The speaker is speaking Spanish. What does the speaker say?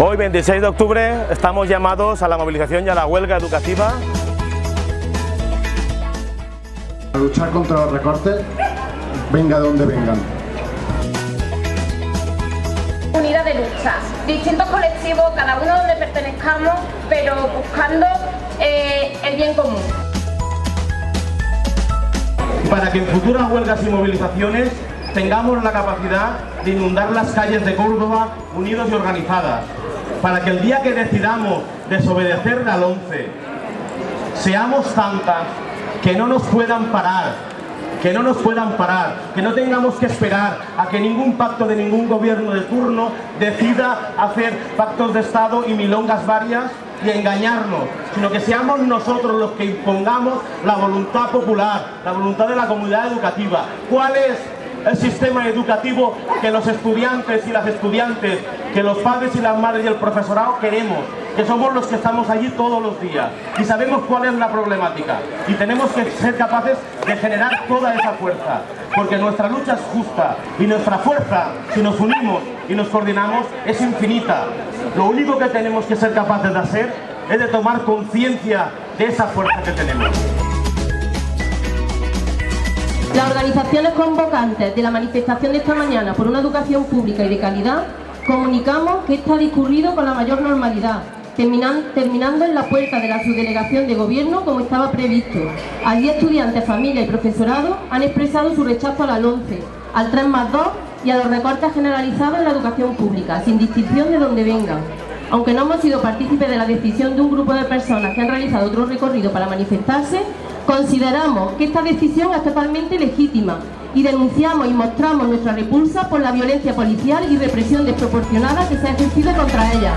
Hoy, 26 de octubre, estamos llamados a la movilización y a la huelga educativa. A luchar contra los recortes, venga donde vengan. Unidad de lucha, distintos colectivos, cada uno donde pertenezcamos, pero buscando eh, el bien común. Para que en futuras huelgas y movilizaciones tengamos la capacidad de inundar las calles de Córdoba unidos y organizadas, para que el día que decidamos desobedecer al 11 seamos tantas que no nos puedan parar, que no nos puedan parar, que no tengamos que esperar a que ningún pacto de ningún gobierno de turno decida hacer pactos de Estado y milongas varias y engañarnos, sino que seamos nosotros los que impongamos la voluntad popular, la voluntad de la comunidad educativa. ¿Cuál es el sistema educativo que los estudiantes y las estudiantes, que los padres y las madres y el profesorado queremos, que somos los que estamos allí todos los días y sabemos cuál es la problemática y tenemos que ser capaces de generar toda esa fuerza, porque nuestra lucha es justa y nuestra fuerza, si nos unimos y nos coordinamos, es infinita. Lo único que tenemos que ser capaces de hacer es de tomar conciencia de esa fuerza que tenemos. Las organizaciones convocantes de la manifestación de esta mañana por una educación pública y de calidad comunicamos que está discurrido con la mayor normalidad, terminando en la puerta de la subdelegación de gobierno como estaba previsto. Allí estudiantes, familia y profesorado han expresado su rechazo al 11, al 3 más 2 y a los recortes generalizados en la educación pública, sin distinción de dónde vengan. Aunque no hemos sido partícipes de la decisión de un grupo de personas que han realizado otro recorrido para manifestarse, Consideramos que esta decisión es totalmente legítima y denunciamos y mostramos nuestra repulsa por la violencia policial y represión desproporcionada que se ha ejercido contra ella.